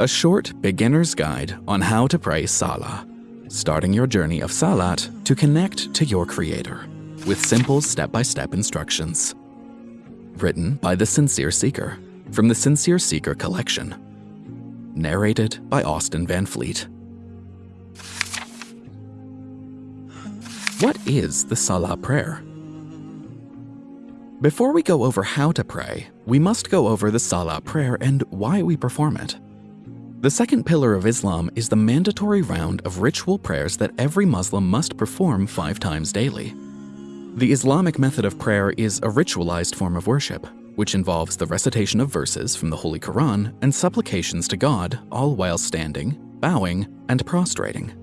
a short beginner's guide on how to pray Salah, starting your journey of Salat to connect to your Creator with simple step-by-step instructions. Written by The Sincere Seeker from the Sincere Seeker collection. Narrated by Austin Van Fleet. What is the Salah prayer? Before we go over how to pray, we must go over the Salah prayer and why we perform it. The second pillar of Islam is the mandatory round of ritual prayers that every Muslim must perform five times daily. The Islamic method of prayer is a ritualized form of worship, which involves the recitation of verses from the Holy Quran and supplications to God, all while standing, bowing, and prostrating.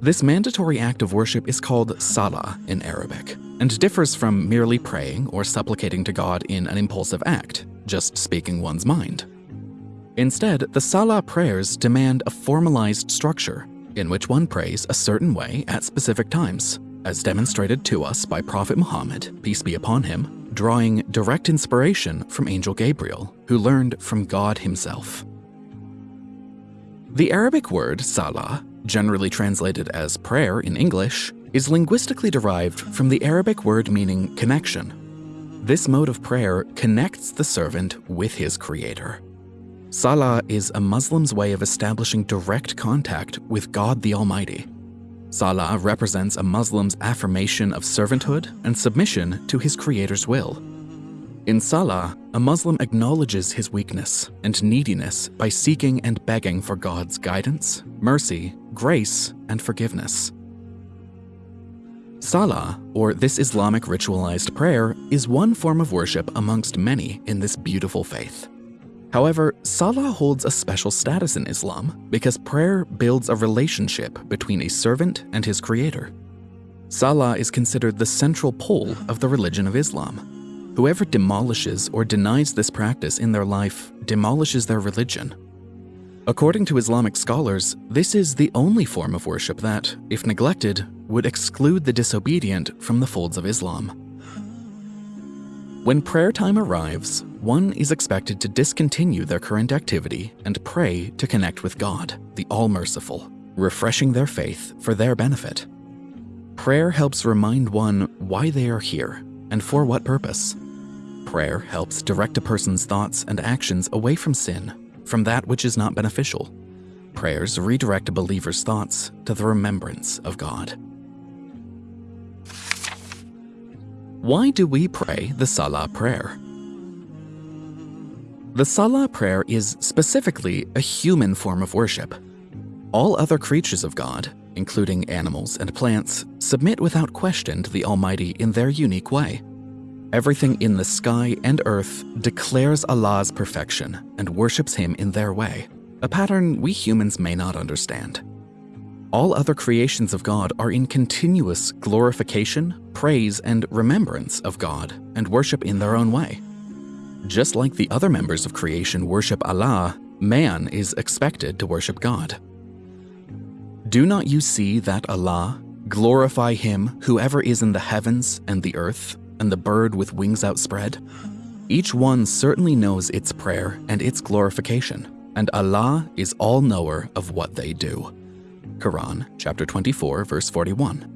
This mandatory act of worship is called salah in Arabic and differs from merely praying or supplicating to God in an impulsive act, just speaking one's mind. Instead, the Salah prayers demand a formalized structure in which one prays a certain way at specific times, as demonstrated to us by Prophet Muhammad, peace be upon him, drawing direct inspiration from Angel Gabriel, who learned from God himself. The Arabic word salah, generally translated as prayer in English, is linguistically derived from the Arabic word meaning connection. This mode of prayer connects the servant with his creator. Salah is a Muslim's way of establishing direct contact with God the Almighty. Salah represents a Muslim's affirmation of servanthood and submission to his Creator's will. In Salah, a Muslim acknowledges his weakness and neediness by seeking and begging for God's guidance, mercy, grace, and forgiveness. Salah, or this Islamic ritualized prayer, is one form of worship amongst many in this beautiful faith. However, Salah holds a special status in Islam because prayer builds a relationship between a servant and his creator. Salah is considered the central pole of the religion of Islam. Whoever demolishes or denies this practice in their life demolishes their religion. According to Islamic scholars, this is the only form of worship that, if neglected, would exclude the disobedient from the folds of Islam. When prayer time arrives, one is expected to discontinue their current activity and pray to connect with God, the All-Merciful, refreshing their faith for their benefit. Prayer helps remind one why they are here and for what purpose. Prayer helps direct a person's thoughts and actions away from sin, from that which is not beneficial. Prayers redirect a believer's thoughts to the remembrance of God. Why do we pray the Salah prayer? The Salah prayer is specifically a human form of worship. All other creatures of God, including animals and plants, submit without question to the Almighty in their unique way. Everything in the sky and earth declares Allah's perfection and worships Him in their way, a pattern we humans may not understand. All other creations of God are in continuous glorification, praise, and remembrance of God and worship in their own way. Just like the other members of creation worship Allah, man is expected to worship God. Do not you see that Allah, glorify him whoever is in the heavens and the earth, and the bird with wings outspread? Each one certainly knows its prayer and its glorification, and Allah is all-knower of what they do. Quran chapter 24 verse 41.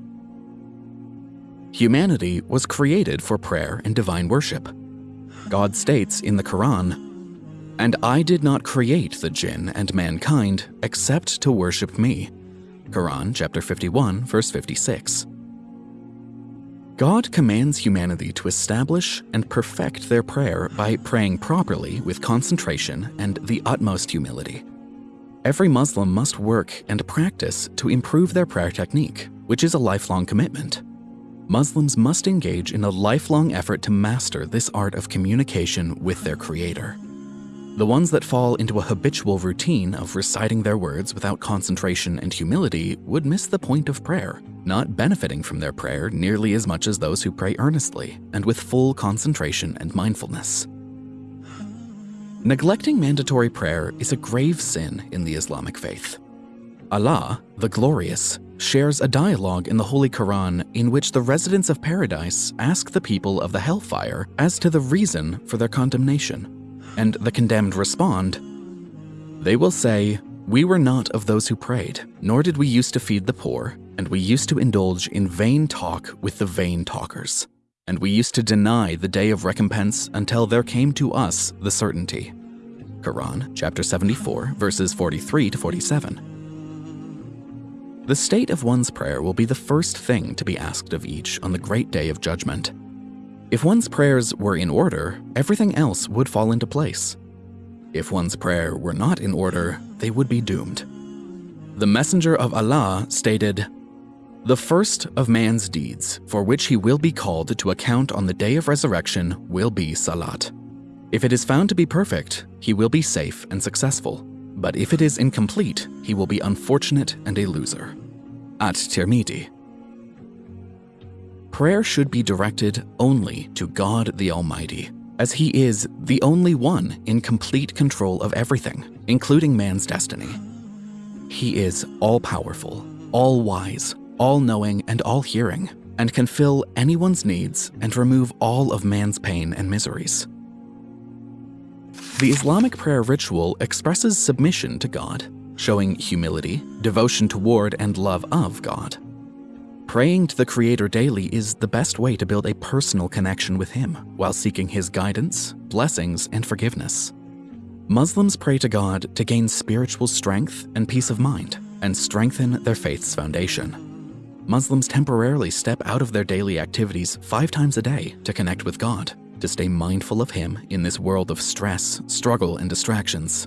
Humanity was created for prayer and divine worship. God states in the Quran, And I did not create the jinn and mankind except to worship me. Quran chapter 51 verse 56. God commands humanity to establish and perfect their prayer by praying properly with concentration and the utmost humility. Every Muslim must work and practice to improve their prayer technique, which is a lifelong commitment. Muslims must engage in a lifelong effort to master this art of communication with their Creator. The ones that fall into a habitual routine of reciting their words without concentration and humility would miss the point of prayer, not benefiting from their prayer nearly as much as those who pray earnestly and with full concentration and mindfulness. Neglecting mandatory prayer is a grave sin in the Islamic faith. Allah, the Glorious, shares a dialogue in the Holy Quran in which the residents of paradise ask the people of the hellfire as to the reason for their condemnation, and the condemned respond, They will say, We were not of those who prayed, nor did we used to feed the poor, and we used to indulge in vain talk with the vain talkers. And we used to deny the day of recompense until there came to us the certainty. Quran, chapter 74, verses 43 to 47. The state of one's prayer will be the first thing to be asked of each on the great day of judgment. If one's prayers were in order, everything else would fall into place. If one's prayer were not in order, they would be doomed. The Messenger of Allah stated, The first of man's deeds, for which he will be called to account on the day of resurrection, will be Salat. If it is found to be perfect, he will be safe and successful. But if it is incomplete, he will be unfortunate and a loser. At Tirmidhi. Prayer should be directed only to God the Almighty, as He is the only one in complete control of everything, including man's destiny. He is all powerful, all wise, all knowing, and all hearing, and can fill anyone's needs and remove all of man's pain and miseries. The Islamic prayer ritual expresses submission to God, showing humility, devotion toward, and love of God. Praying to the Creator daily is the best way to build a personal connection with Him while seeking His guidance, blessings, and forgiveness. Muslims pray to God to gain spiritual strength and peace of mind and strengthen their faith's foundation. Muslims temporarily step out of their daily activities five times a day to connect with God, to stay mindful of Him in this world of stress, struggle, and distractions.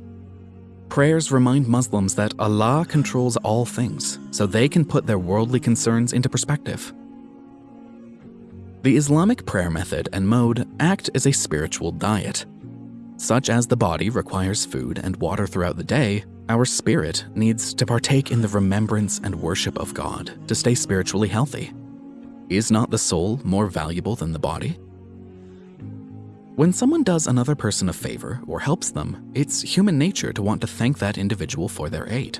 Prayers remind Muslims that Allah controls all things, so they can put their worldly concerns into perspective. The Islamic prayer method and mode act as a spiritual diet. Such as the body requires food and water throughout the day, our spirit needs to partake in the remembrance and worship of God to stay spiritually healthy. Is not the soul more valuable than the body? When someone does another person a favor or helps them, it's human nature to want to thank that individual for their aid.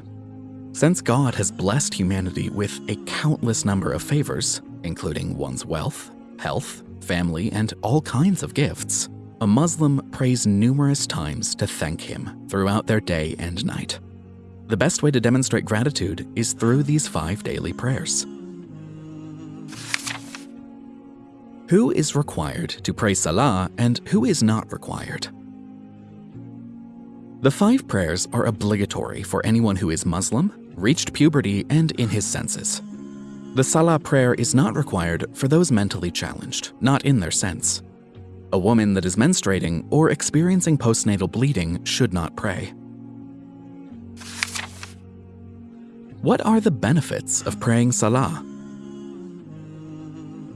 Since God has blessed humanity with a countless number of favors, including one's wealth, health, family, and all kinds of gifts, a Muslim prays numerous times to thank him throughout their day and night. The best way to demonstrate gratitude is through these five daily prayers. Who is required to pray Salah and who is not required? The five prayers are obligatory for anyone who is Muslim, reached puberty, and in his senses. The Salah prayer is not required for those mentally challenged, not in their sense. A woman that is menstruating or experiencing postnatal bleeding should not pray. What are the benefits of praying Salah?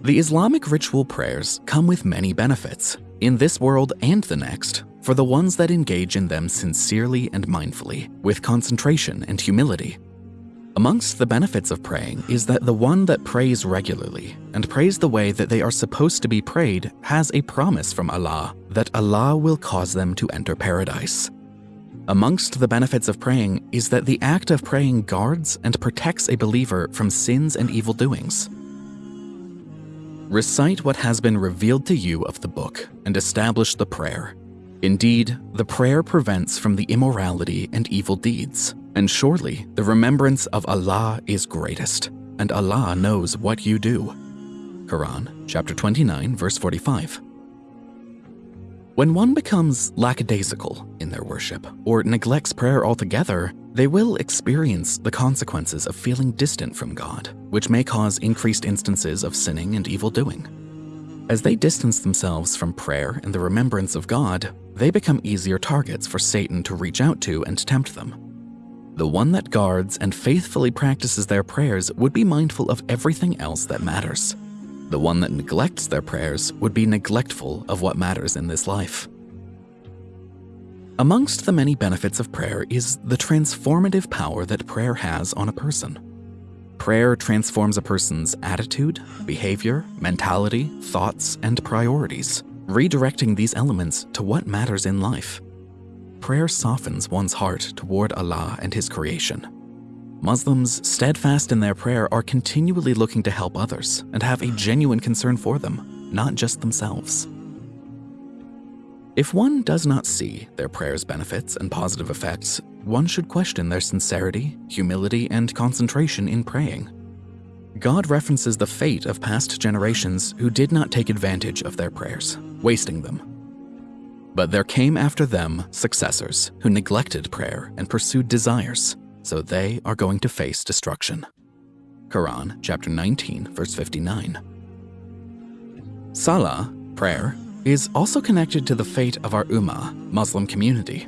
The Islamic ritual prayers come with many benefits, in this world and the next, for the ones that engage in them sincerely and mindfully, with concentration and humility. Amongst the benefits of praying is that the one that prays regularly and prays the way that they are supposed to be prayed has a promise from Allah that Allah will cause them to enter paradise. Amongst the benefits of praying is that the act of praying guards and protects a believer from sins and evil doings. Recite what has been revealed to you of the book and establish the prayer. Indeed, the prayer prevents from the immorality and evil deeds, and surely the remembrance of Allah is greatest, and Allah knows what you do. Quran, chapter 29, verse 45. When one becomes lackadaisical in their worship or neglects prayer altogether, they will experience the consequences of feeling distant from God, which may cause increased instances of sinning and evil doing. As they distance themselves from prayer and the remembrance of God, they become easier targets for Satan to reach out to and tempt them. The one that guards and faithfully practices their prayers would be mindful of everything else that matters. The one that neglects their prayers would be neglectful of what matters in this life. Amongst the many benefits of prayer is the transformative power that prayer has on a person. Prayer transforms a person's attitude, behavior, mentality, thoughts, and priorities, redirecting these elements to what matters in life. Prayer softens one's heart toward Allah and His creation, Muslims, steadfast in their prayer, are continually looking to help others and have a genuine concern for them, not just themselves. If one does not see their prayer's benefits and positive effects, one should question their sincerity, humility, and concentration in praying. God references the fate of past generations who did not take advantage of their prayers, wasting them. But there came after them successors who neglected prayer and pursued desires, so they are going to face destruction. Quran chapter 19 verse 59. Salah, prayer, is also connected to the fate of our Ummah, Muslim community.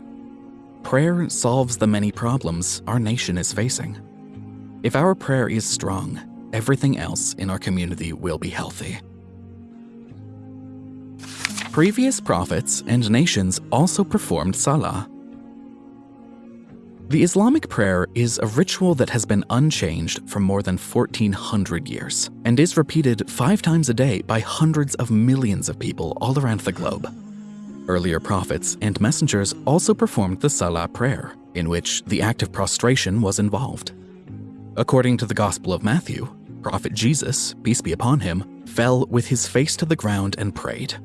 Prayer solves the many problems our nation is facing. If our prayer is strong, everything else in our community will be healthy. Previous prophets and nations also performed Salah. The Islamic prayer is a ritual that has been unchanged for more than 1400 years and is repeated five times a day by hundreds of millions of people all around the globe. Earlier prophets and messengers also performed the Salah prayer, in which the act of prostration was involved. According to the Gospel of Matthew, Prophet Jesus, peace be upon him, fell with his face to the ground and prayed.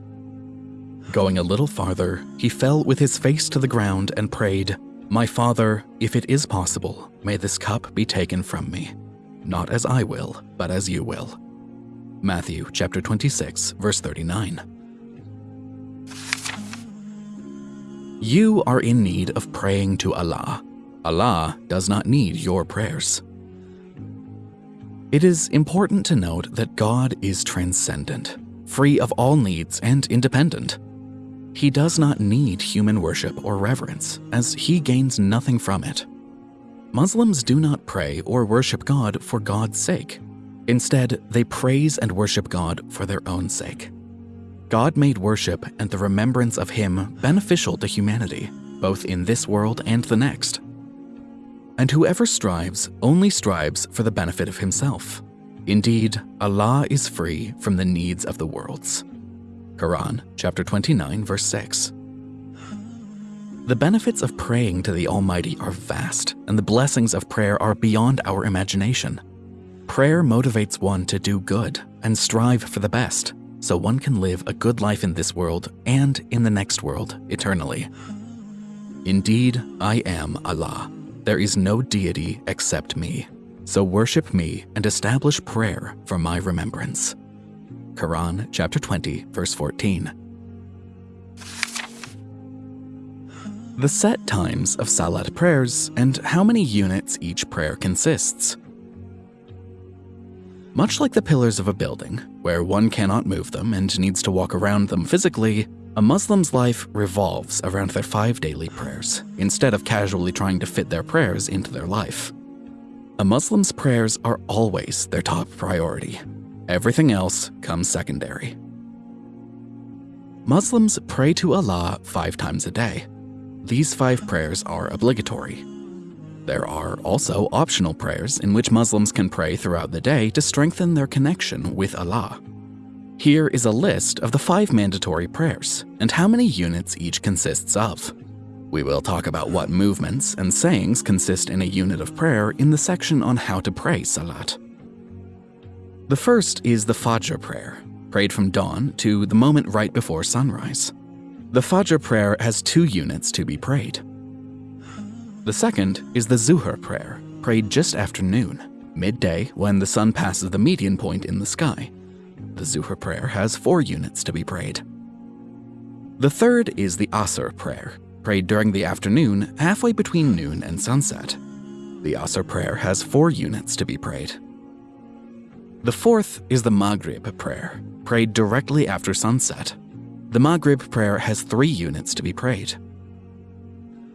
Going a little farther, he fell with his face to the ground and prayed, my Father, if it is possible, may this cup be taken from me, not as I will, but as you will. Matthew chapter 26, verse 39. You are in need of praying to Allah. Allah does not need your prayers. It is important to note that God is transcendent, free of all needs and independent. He does not need human worship or reverence, as he gains nothing from it. Muslims do not pray or worship God for God's sake. Instead, they praise and worship God for their own sake. God made worship and the remembrance of Him beneficial to humanity, both in this world and the next. And whoever strives only strives for the benefit of himself. Indeed, Allah is free from the needs of the worlds. Quran chapter 29 verse 6. The benefits of praying to the Almighty are vast, and the blessings of prayer are beyond our imagination. Prayer motivates one to do good and strive for the best, so one can live a good life in this world and in the next world eternally. Indeed, I am Allah. There is no deity except me. So worship me and establish prayer for my remembrance. Quran chapter 20, verse 14. The set times of Salat prayers and how many units each prayer consists. Much like the pillars of a building, where one cannot move them and needs to walk around them physically, a Muslim's life revolves around their five daily prayers, instead of casually trying to fit their prayers into their life. A Muslim's prayers are always their top priority, Everything else comes secondary. Muslims pray to Allah five times a day. These five prayers are obligatory. There are also optional prayers in which Muslims can pray throughout the day to strengthen their connection with Allah. Here is a list of the five mandatory prayers and how many units each consists of. We will talk about what movements and sayings consist in a unit of prayer in the section on how to pray Salat. The first is the Fajr prayer, prayed from dawn to the moment right before sunrise. The Fajr prayer has two units to be prayed. The second is the Zuhr prayer, prayed just after noon, midday when the sun passes the median point in the sky. The Zuhr prayer has four units to be prayed. The third is the Asr prayer, prayed during the afternoon, halfway between noon and sunset. The Asr prayer has four units to be prayed. The fourth is the Maghrib prayer, prayed directly after sunset. The Maghrib prayer has three units to be prayed.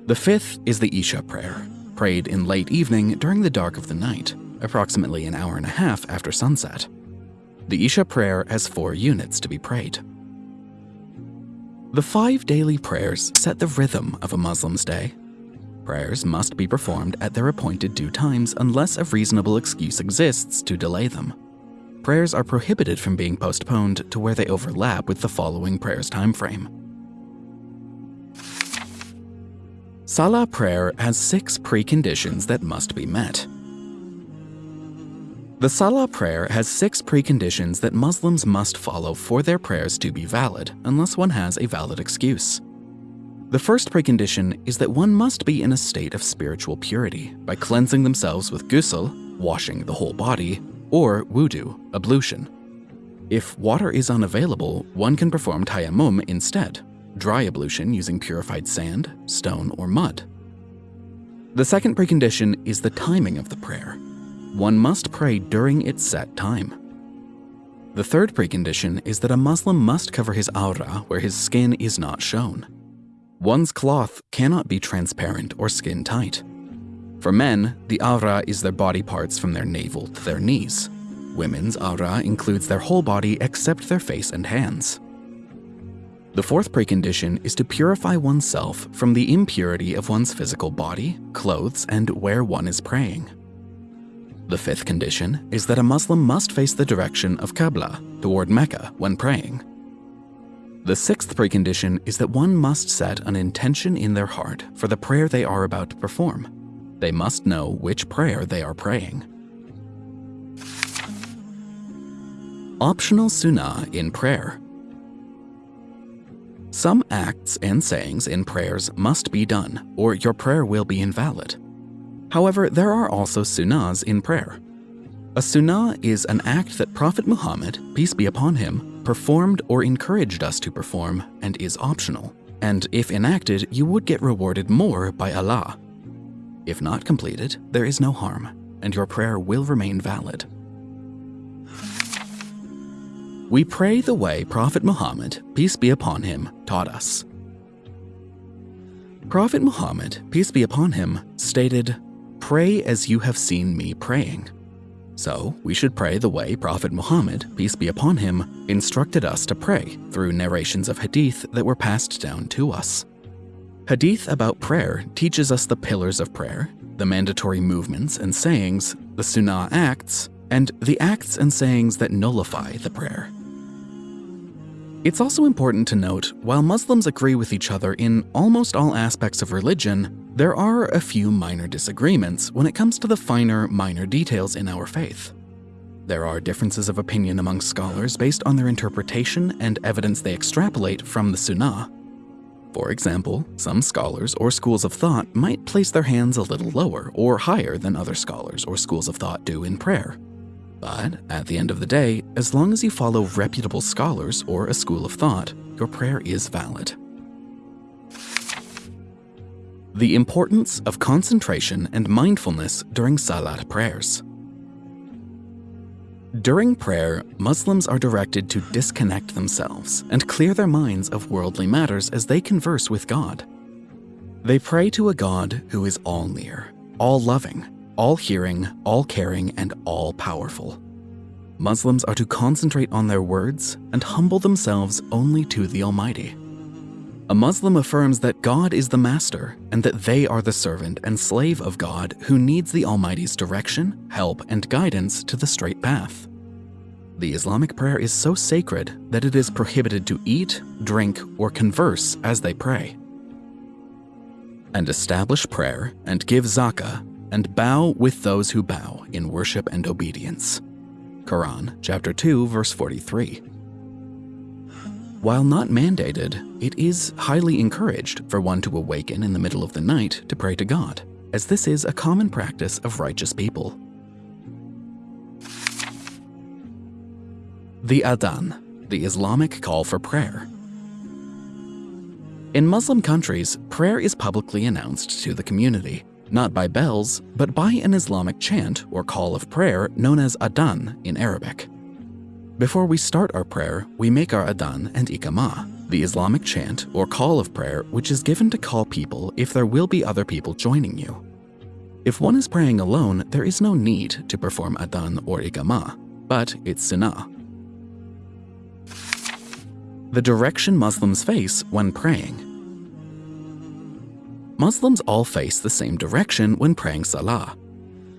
The fifth is the Isha prayer, prayed in late evening during the dark of the night, approximately an hour and a half after sunset. The Isha prayer has four units to be prayed. The five daily prayers set the rhythm of a Muslim's day. Prayers must be performed at their appointed due times unless a reasonable excuse exists to delay them prayers are prohibited from being postponed to where they overlap with the following prayer's time frame. Salah prayer has six preconditions that must be met. The Salah prayer has six preconditions that Muslims must follow for their prayers to be valid, unless one has a valid excuse. The first precondition is that one must be in a state of spiritual purity by cleansing themselves with ghusl, washing the whole body, or wudu, ablution. If water is unavailable, one can perform tayammum instead, dry ablution using purified sand, stone, or mud. The second precondition is the timing of the prayer. One must pray during its set time. The third precondition is that a Muslim must cover his awrah where his skin is not shown. One's cloth cannot be transparent or skin tight. For men, the awrah is their body parts from their navel to their knees. Women's awrah includes their whole body except their face and hands. The fourth precondition is to purify oneself from the impurity of one's physical body, clothes, and where one is praying. The fifth condition is that a Muslim must face the direction of Qibla, toward Mecca, when praying. The sixth precondition is that one must set an intention in their heart for the prayer they are about to perform. They must know which prayer they are praying. Optional Sunnah in Prayer some acts and sayings in prayers must be done, or your prayer will be invalid. However, there are also sunnahs in prayer. A sunnah is an act that Prophet Muhammad, peace be upon him, performed or encouraged us to perform and is optional. And if enacted, you would get rewarded more by Allah. If not completed, there is no harm, and your prayer will remain valid. We pray the way Prophet Muhammad, peace be upon him, taught us. Prophet Muhammad, peace be upon him, stated, Pray as you have seen me praying. So, we should pray the way Prophet Muhammad, peace be upon him, instructed us to pray through narrations of hadith that were passed down to us. Hadith about prayer teaches us the pillars of prayer, the mandatory movements and sayings, the sunnah acts, and the acts and sayings that nullify the prayer. It's also important to note, while Muslims agree with each other in almost all aspects of religion, there are a few minor disagreements when it comes to the finer, minor details in our faith. There are differences of opinion among scholars based on their interpretation and evidence they extrapolate from the Sunnah. For example, some scholars or schools of thought might place their hands a little lower or higher than other scholars or schools of thought do in prayer. But at the end of the day, as long as you follow reputable scholars or a school of thought, your prayer is valid. The importance of concentration and mindfulness during Salat prayers. During prayer, Muslims are directed to disconnect themselves and clear their minds of worldly matters as they converse with God. They pray to a God who is all near, all loving, all hearing, all caring, and all powerful. Muslims are to concentrate on their words and humble themselves only to the Almighty. A Muslim affirms that God is the master and that they are the servant and slave of God who needs the Almighty's direction, help, and guidance to the straight path. The Islamic prayer is so sacred that it is prohibited to eat, drink, or converse as they pray. And establish prayer and give zakah and bow with those who bow in worship and obedience. Quran, chapter 2, verse 43. While not mandated, it is highly encouraged for one to awaken in the middle of the night to pray to God, as this is a common practice of righteous people. The Adhan, the Islamic call for prayer. In Muslim countries, prayer is publicly announced to the community, not by bells, but by an Islamic chant or call of prayer known as adhan in Arabic. Before we start our prayer, we make our adhan and iqamah, the Islamic chant or call of prayer which is given to call people if there will be other people joining you. If one is praying alone, there is no need to perform adhan or iqamah, but it's sunnah. The direction Muslims face when praying Muslims all face the same direction when praying Salah.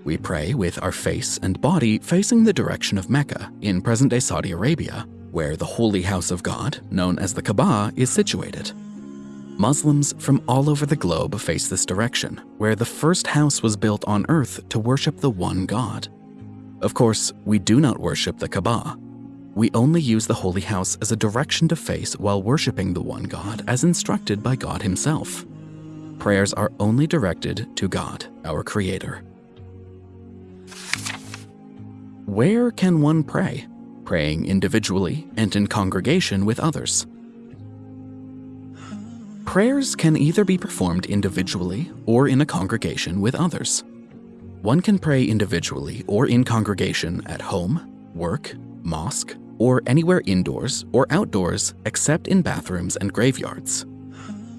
We pray with our face and body facing the direction of Mecca in present-day Saudi Arabia, where the holy house of God, known as the Kaaba, is situated. Muslims from all over the globe face this direction, where the first house was built on earth to worship the one God. Of course, we do not worship the Kaaba. We only use the Holy House as a direction to face while worshiping the one God as instructed by God Himself. Prayers are only directed to God, our Creator. Where can one pray? Praying individually and in congregation with others. Prayers can either be performed individually or in a congregation with others. One can pray individually or in congregation at home, work, mosque, or anywhere indoors or outdoors except in bathrooms and graveyards.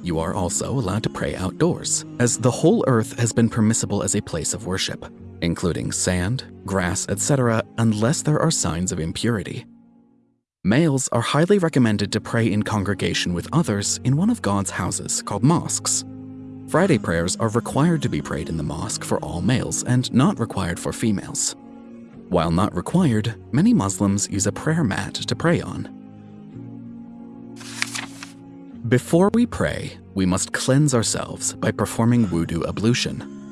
You are also allowed to pray outdoors, as the whole earth has been permissible as a place of worship, including sand, grass, etc., unless there are signs of impurity. Males are highly recommended to pray in congregation with others in one of God's houses called mosques. Friday prayers are required to be prayed in the mosque for all males and not required for females. While not required, many Muslims use a prayer mat to pray on. Before we pray, we must cleanse ourselves by performing wudu ablution.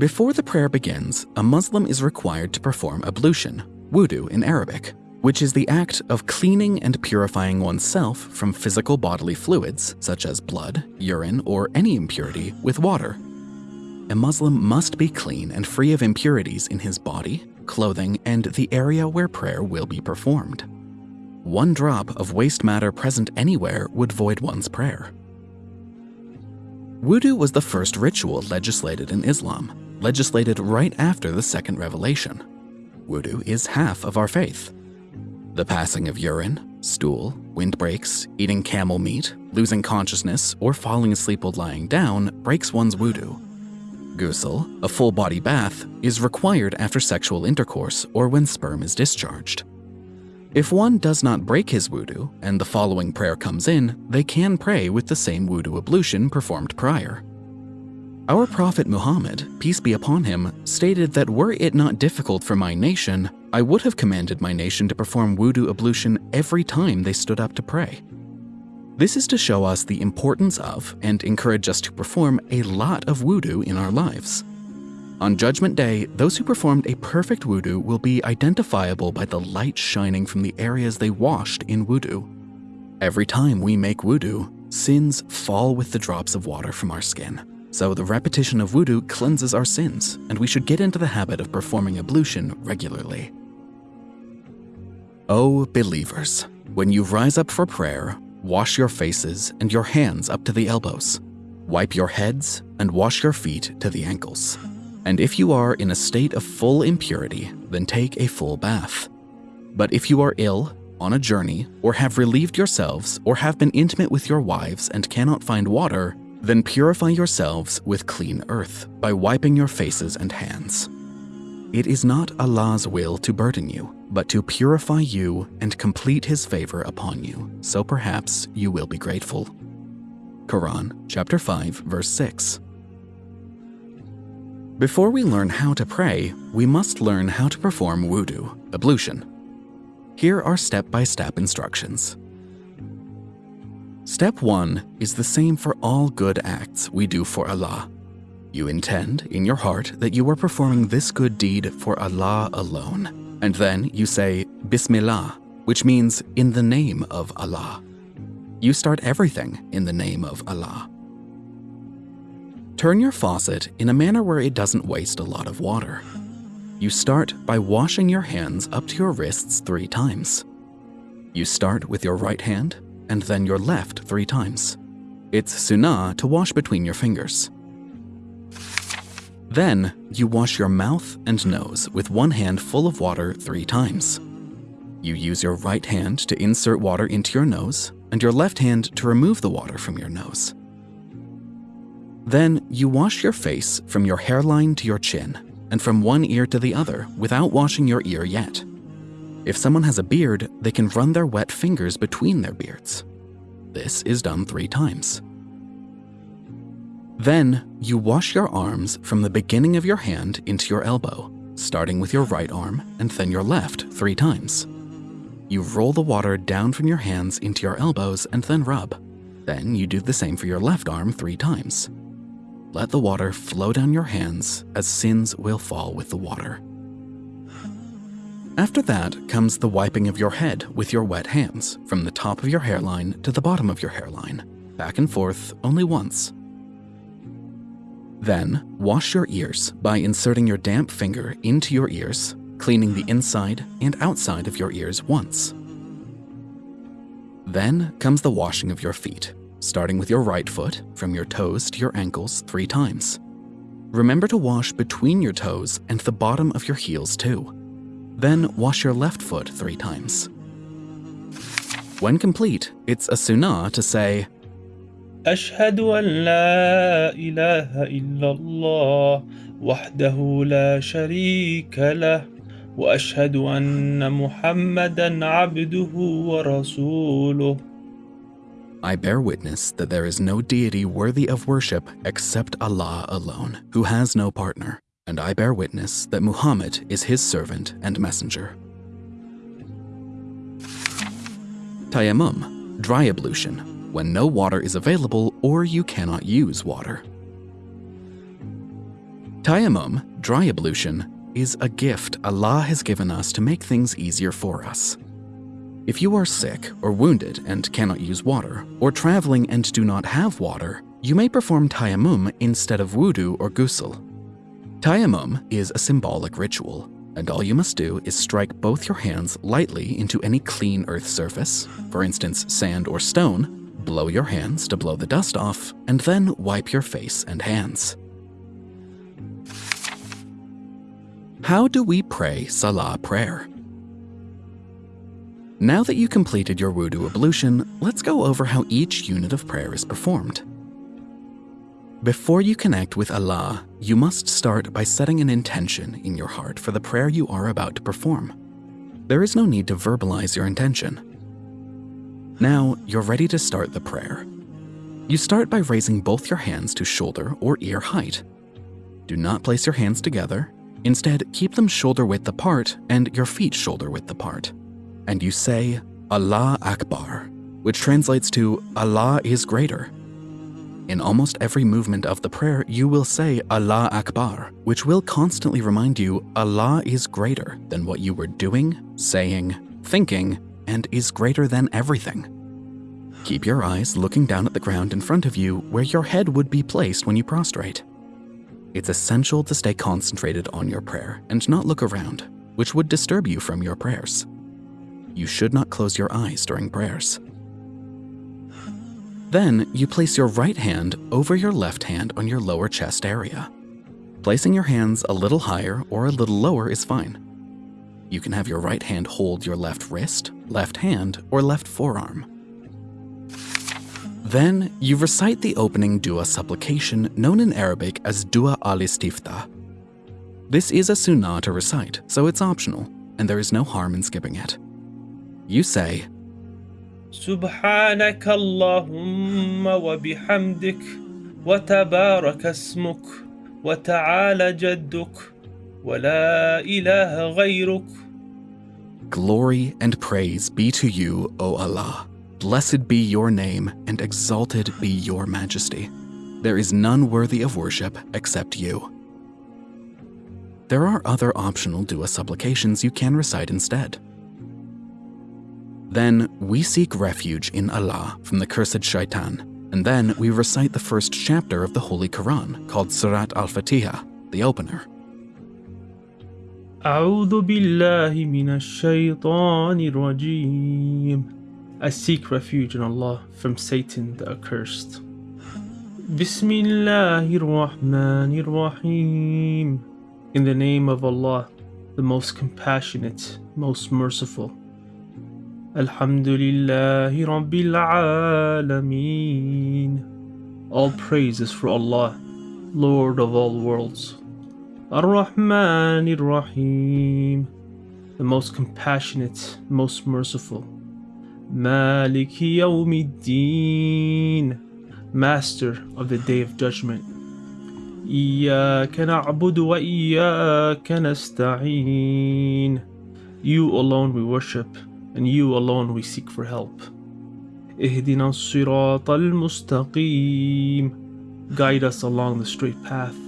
Before the prayer begins, a Muslim is required to perform ablution, wudu in Arabic, which is the act of cleaning and purifying oneself from physical bodily fluids, such as blood, urine, or any impurity, with water. A Muslim must be clean and free of impurities in his body, clothing, and the area where prayer will be performed. One drop of waste matter present anywhere would void one's prayer. Wudu was the first ritual legislated in Islam, legislated right after the second revelation. Wudu is half of our faith. The passing of urine, stool, windbreaks, eating camel meat, losing consciousness, or falling asleep while lying down breaks one's wudu. Ghusl, a full body bath, is required after sexual intercourse or when sperm is discharged. If one does not break his wudu and the following prayer comes in, they can pray with the same wudu ablution performed prior. Our Prophet Muhammad, peace be upon him, stated that were it not difficult for my nation, I would have commanded my nation to perform wudu ablution every time they stood up to pray. This is to show us the importance of and encourage us to perform a lot of wudu in our lives. On Judgment Day, those who performed a perfect wudu will be identifiable by the light shining from the areas they washed in wudu. Every time we make wudu, sins fall with the drops of water from our skin. So the repetition of wudu cleanses our sins, and we should get into the habit of performing ablution regularly. O believers, when you rise up for prayer, wash your faces and your hands up to the elbows. Wipe your heads and wash your feet to the ankles. And if you are in a state of full impurity, then take a full bath. But if you are ill, on a journey, or have relieved yourselves, or have been intimate with your wives and cannot find water, then purify yourselves with clean earth by wiping your faces and hands. It is not Allah's will to burden you, but to purify you and complete His favor upon you, so perhaps you will be grateful. Quran chapter 5 verse 6. Before we learn how to pray, we must learn how to perform wudu, ablution. Here are step-by-step -step instructions. Step 1 is the same for all good acts we do for Allah. You intend in your heart that you are performing this good deed for Allah alone, and then you say Bismillah, which means in the name of Allah. You start everything in the name of Allah. Turn your faucet in a manner where it doesn't waste a lot of water. You start by washing your hands up to your wrists three times. You start with your right hand and then your left three times. It's sunnah to wash between your fingers. Then, you wash your mouth and nose with one hand full of water three times. You use your right hand to insert water into your nose and your left hand to remove the water from your nose. Then, you wash your face from your hairline to your chin and from one ear to the other without washing your ear yet. If someone has a beard, they can run their wet fingers between their beards. This is done three times. Then, you wash your arms from the beginning of your hand into your elbow, starting with your right arm and then your left three times. You roll the water down from your hands into your elbows and then rub. Then you do the same for your left arm three times. Let the water flow down your hands as sins will fall with the water. After that comes the wiping of your head with your wet hands from the top of your hairline to the bottom of your hairline, back and forth only once. Then, wash your ears by inserting your damp finger into your ears, cleaning the inside and outside of your ears once. Then comes the washing of your feet, starting with your right foot from your toes to your ankles three times. Remember to wash between your toes and the bottom of your heels too. Then wash your left foot three times. When complete, it's a sunnah to say, I bear witness that there is no deity worthy of worship except Allah alone, who has no partner, and I bear witness that Muhammad is his servant and messenger. Tayammum, dry ablution, when no water is available or you cannot use water. Tayammum, dry ablution, is a gift Allah has given us to make things easier for us. If you are sick or wounded and cannot use water, or traveling and do not have water, you may perform tayammum instead of wudu or ghusl. Tayammum is a symbolic ritual, and all you must do is strike both your hands lightly into any clean earth surface, for instance sand or stone, blow your hands to blow the dust off, and then wipe your face and hands. How do we pray Salah prayer? Now that you completed your wudu ablution, let's go over how each unit of prayer is performed. Before you connect with Allah, you must start by setting an intention in your heart for the prayer you are about to perform. There is no need to verbalize your intention. Now, you're ready to start the prayer. You start by raising both your hands to shoulder or ear height. Do not place your hands together Instead, keep them shoulder width apart and your feet shoulder width apart. And you say, Allah Akbar, which translates to Allah is greater. In almost every movement of the prayer, you will say Allah Akbar, which will constantly remind you Allah is greater than what you were doing, saying, thinking, and is greater than everything. Keep your eyes looking down at the ground in front of you where your head would be placed when you prostrate. It's essential to stay concentrated on your prayer and not look around, which would disturb you from your prayers. You should not close your eyes during prayers. Then you place your right hand over your left hand on your lower chest area. Placing your hands a little higher or a little lower is fine. You can have your right hand hold your left wrist, left hand, or left forearm. Then you recite the opening dua supplication known in Arabic as Dua al-Istiftah. This is a sunnah to recite, so it's optional, and there is no harm in skipping it. You say, سبحانك اللهم وبحمدك وتبارك اسمك وتعالى جدك ولا إله غيرك Glory and praise be to you, O Allah. Blessed be your name, and exalted be your majesty. There is none worthy of worship except you. There are other optional dua supplications you can recite instead. Then we seek refuge in Allah from the cursed shaitan, and then we recite the first chapter of the Holy Quran called Surat al-Fatiha, the opener. أعوذ بالله من الشيطان الرجيم I seek refuge in Allah from Satan the accursed. Bismillahir Rahmanir Rahim. In the name of Allah, the most compassionate, most merciful. Alhamdulillahi Rabbil Alameen. All praise is for Allah, Lord of all worlds. Ar-Rahmanir Rahim. The most compassionate, most merciful. Malik Yawmiddin, Master of the Day of Judgment. إياك نعبد وإياك نستعين. You alone we worship, and you alone we seek for help. اهدنا الصراط المستقيم. Guide us along the straight path.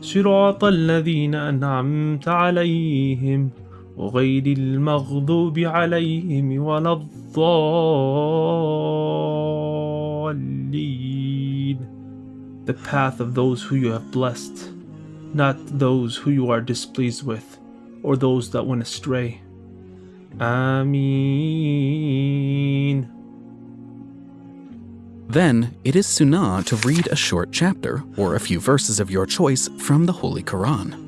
صراط الذين أنعمت عليهم غير المغضوب عليهم ولا الضالين The path of those who you have blessed, not those who you are displeased with, or those that went astray. Ameen. Then it is sunnah to read a short chapter or a few verses of your choice from the Holy Quran.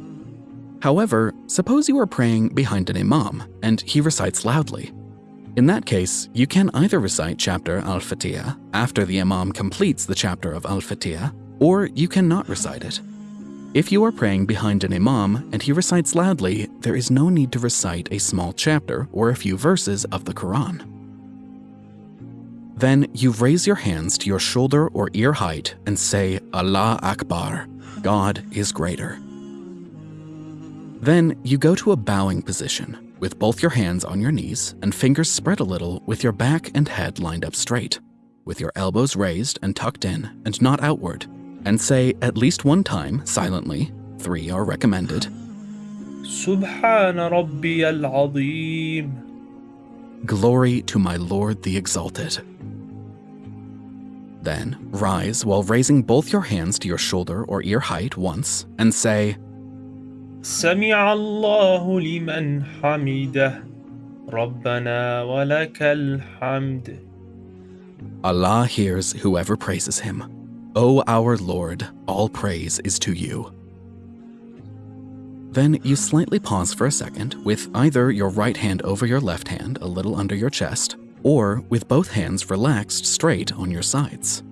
However, suppose you are praying behind an imam and he recites loudly. In that case, you can either recite chapter Al Fatiha after the imam completes the chapter of Al Fatiha, or you cannot recite it. If you are praying behind an imam and he recites loudly, there is no need to recite a small chapter or a few verses of the Quran. Then you raise your hands to your shoulder or ear height and say, Allah Akbar, God is greater. Then you go to a bowing position with both your hands on your knees and fingers spread a little with your back and head lined up straight, with your elbows raised and tucked in and not outward, and say at least one time silently, three are recommended, سبحان ربي العظيم Glory to my Lord the Exalted. Then rise while raising both your hands to your shoulder or ear height once and say, سمع الله لمن حمده ربنا ولك الحمد Allah hears whoever praises him. O our Lord, all praise is to you. Then you slightly pause for a second with either your right hand over your left hand a little under your chest, or with both hands relaxed straight on your sides.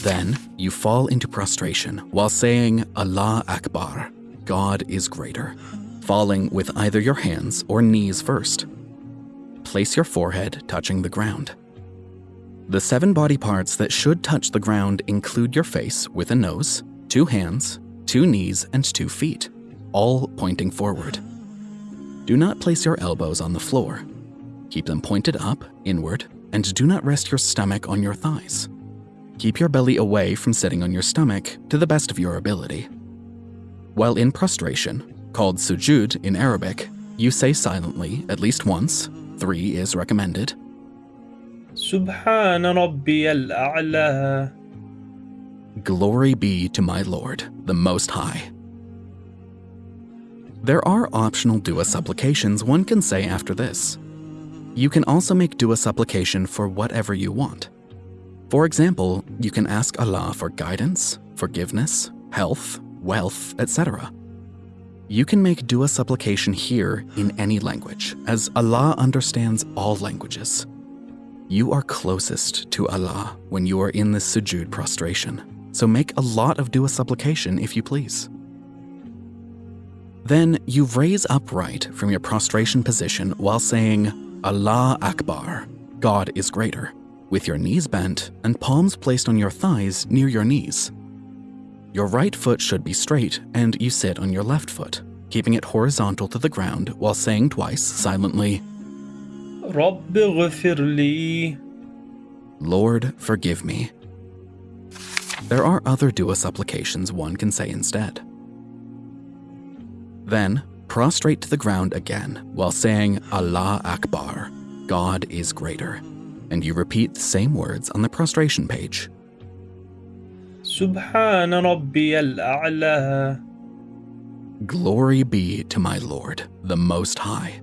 Then you fall into prostration while saying Allah Akbar, God is greater, falling with either your hands or knees first. Place your forehead touching the ground. The seven body parts that should touch the ground include your face with a nose, two hands, two knees, and two feet, all pointing forward. Do not place your elbows on the floor. Keep them pointed up, inward, and do not rest your stomach on your thighs. Keep your belly away from sitting on your stomach to the best of your ability. While in prostration, called sujud in Arabic, you say silently at least once, three is recommended, سبحان ربي الأعلى Glory be to my Lord, the Most High. There are optional dua supplications one can say after this. You can also make dua supplication for whatever you want. For example, you can ask Allah for guidance, forgiveness, health, wealth, etc. You can make dua supplication here in any language, as Allah understands all languages. You are closest to Allah when you are in this sujud prostration, so make a lot of dua supplication if you please. Then you raise upright from your prostration position while saying, Allah Akbar, God is greater, with your knees bent and palms placed on your thighs near your knees. Your right foot should be straight and you sit on your left foot, keeping it horizontal to the ground while saying twice silently, Lord, forgive me. There are other dua supplications one can say instead. Then, prostrate to the ground again while saying Allah Akbar, God is greater, and you repeat the same words on the prostration page. Subhan Rabbi al-A'la. Glory be to my Lord, the Most High.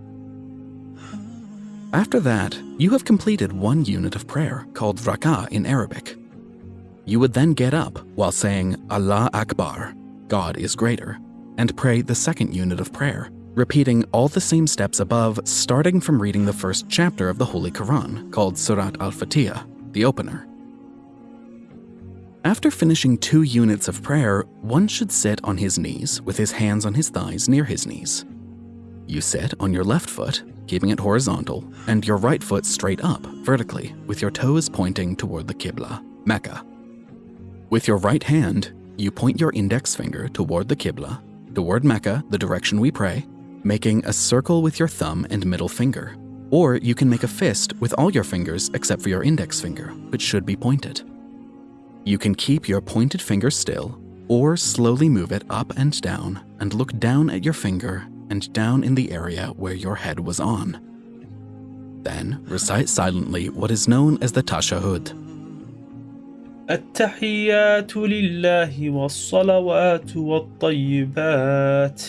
After that, you have completed one unit of prayer called rak'ah in Arabic. You would then get up while saying Allah Akbar, God is greater, and pray the second unit of prayer, repeating all the same steps above, starting from reading the first chapter of the Holy Quran called Surat Al Fatiha, the opener. After finishing two units of prayer, one should sit on his knees with his hands on his thighs near his knees. You sit on your left foot, keeping it horizontal, and your right foot straight up, vertically, with your toes pointing toward the Qibla, Mecca. With your right hand, you point your index finger toward the Qibla, toward Mecca, the direction we pray, making a circle with your thumb and middle finger. Or you can make a fist with all your fingers except for your index finger, which should be pointed. You can keep your pointed finger still, or slowly move it up and down and look down at your finger and down in the area where your head was on. Then recite silently what is known as the tashahud. التحيات لله والصلوات والطيبات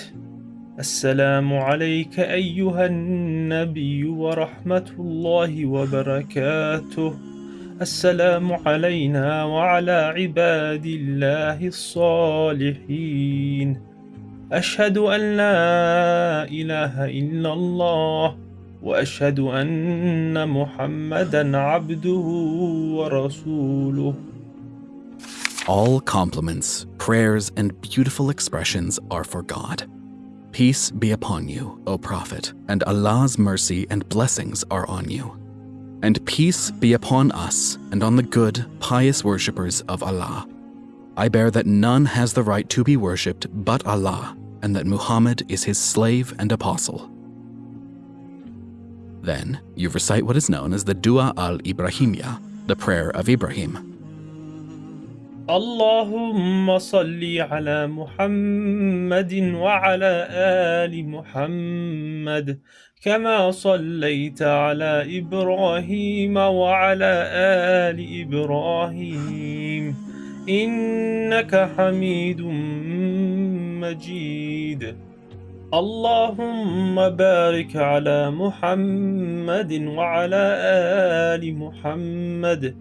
السلام عليك أيها النبي ورحمة الله وبركاته السلام علينا وعلى عباد الله الصالحين أشهد أن لا إله إلا الله وأشهد أن محمدا عبده ورسوله All compliments, prayers, and beautiful expressions are for God. Peace be upon you, O Prophet, and Allah's mercy and blessings are on you. And peace be upon us and on the good, pious worshippers of Allah. I bear that none has the right to be worshipped but Allah, and that Muhammad is his slave and apostle. Then you recite what is known as the Dua al Ibrahimya, the prayer of Ibrahim. اللهم صل على محمد وعلى آل محمد كما صليت على إبراهيم وعلى آل إبراهيم إنك حميد مجيد. اللهم بارك على محمد وعلى آل محمد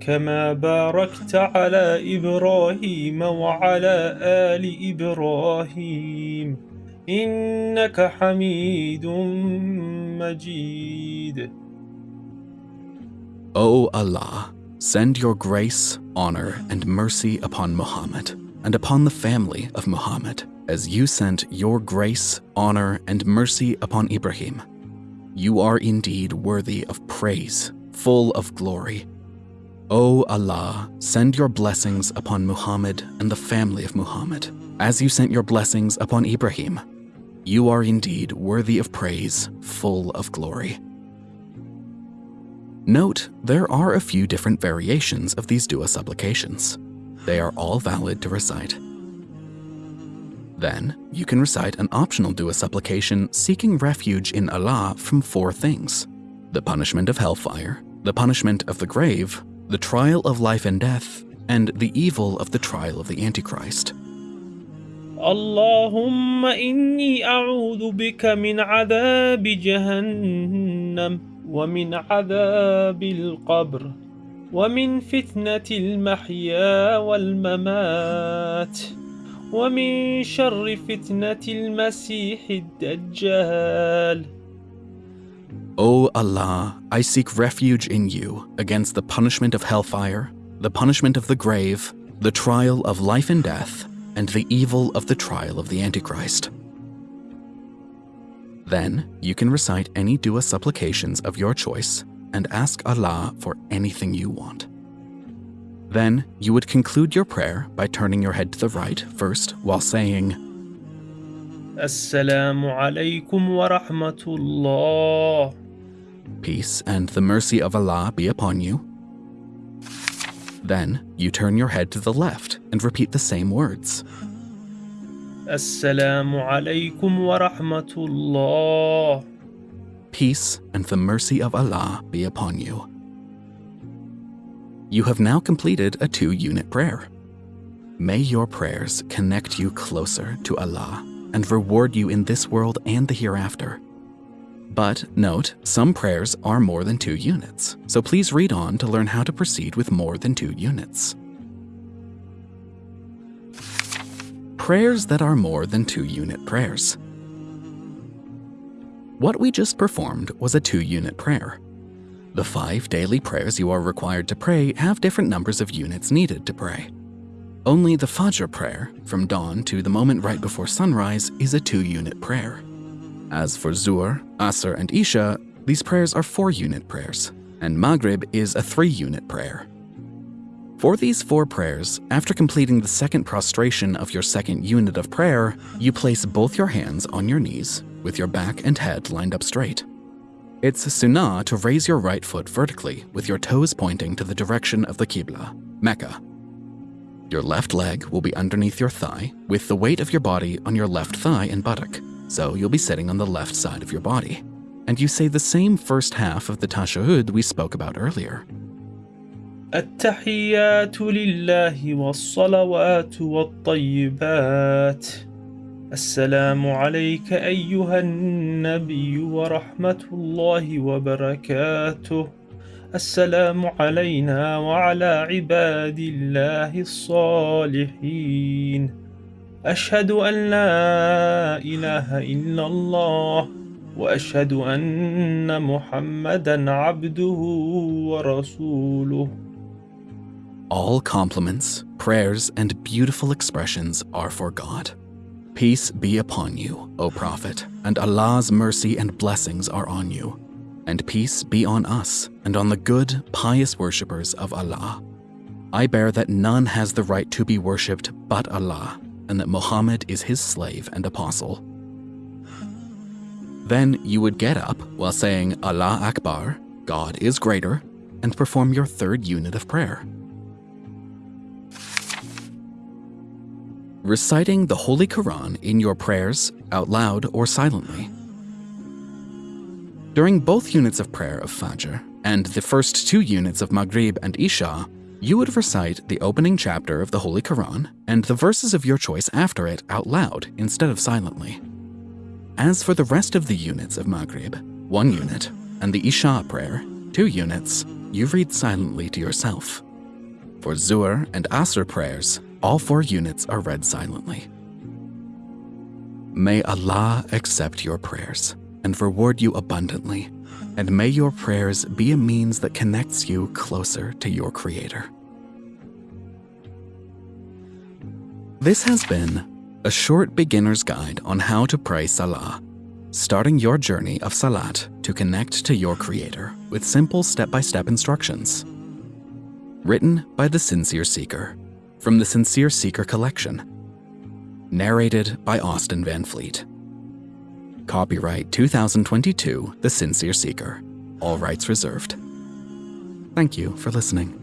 كما باركت على إبراهيم وعلى آل إبراهيم. إنك حميد مجيد. O Allah, send your grace, honor, and mercy upon Muhammad and upon the family of Muhammad, as you sent your grace, honor, and mercy upon Ibrahim. You are indeed worthy of praise, full of glory. O Allah, send your blessings upon Muhammad and the family of Muhammad, as you sent your blessings upon Ibrahim. You are indeed worthy of praise, full of glory. Note, there are a few different variations of these dua supplications. They are all valid to recite. Then, you can recite an optional dua supplication seeking refuge in Allah from four things the punishment of hellfire, the punishment of the grave, the trial of life and death, and the evil of the trial of the Antichrist. اللهم إني أعوذ بك من عذاب جهنم ومن عذاب القبر ومن فتنة المحيا والممات ومن شر فتنة المسيح الدجال O Allah, I seek refuge in you against the punishment of hellfire, the punishment of the grave, the trial of life and death, and the evil of the trial of the Antichrist. Then, you can recite any dua supplications of your choice and ask Allah for anything you want. Then, you would conclude your prayer by turning your head to the right first while saying, Assalamu alaykum wa rahmatullah. Peace and the mercy of Allah be upon you. Then, you turn your head to the left and repeat the same words. Assalamu alaykum wa rahmatullah. Peace and the mercy of Allah be upon you. You have now completed a two unit prayer. May your prayers connect you closer to Allah and reward you in this world and the hereafter. But note, some prayers are more than two units, so please read on to learn how to proceed with more than two units. Prayers that are more than two unit prayers. What we just performed was a two unit prayer. The five daily prayers you are required to pray have different numbers of units needed to pray. Only the Fajr prayer, from dawn to the moment right before sunrise, is a two unit prayer. As for Zuhr, Asr, and Isha, these prayers are four unit prayers, and Maghrib is a three unit prayer. For these four prayers, after completing the second prostration of your second unit of prayer, you place both your hands on your knees with your back and head lined up straight. It's sunnah to raise your right foot vertically with your toes pointing to the direction of the Qibla, Mecca. Your left leg will be underneath your thigh with the weight of your body on your left thigh and buttock, So you'll be sitting on the left side of your body. And you say the same first half of the tashahud we spoke about earlier. التحيات لله والصلوات والطيبات. السلام عليك أيها النبي ورحمة الله وبركاته. السلام علينا وعلى عباد الله الصالحين. أشهد أن لا إله إلا الله وأشهد أن محمدا عبده ورسوله. All compliments, prayers, and beautiful expressions are for God. Peace be upon you, O Prophet, and Allah's mercy and blessings are on you. And peace be on us and on the good, pious worshippers of Allah. I bear that none has the right to be worshipped but Allah, and that Muhammad is his slave and apostle. Then you would get up while saying Allah Akbar, God is greater, and perform your third unit of prayer. Reciting the Holy Quran in your prayers, out loud or silently. During both units of prayer of Fajr and the first two units of Maghrib and Isha, you would recite the opening chapter of the Holy Quran and the verses of your choice after it out loud instead of silently. As for the rest of the units of Maghrib, one unit, and the Isha prayer, two units, you read silently to yourself. For Zuhr and Asr prayers, all four units are read silently. May Allah accept your prayers and reward you abundantly, and may your prayers be a means that connects you closer to your Creator. This has been a short beginner's guide on how to pray Salah, starting your journey of Salat to connect to your Creator with simple step by step instructions. Written by the Sincere Seeker from the Sincere Seeker collection. Narrated by Austin Van Fleet. Copyright 2022 The Sincere Seeker. All rights reserved. Thank you for listening.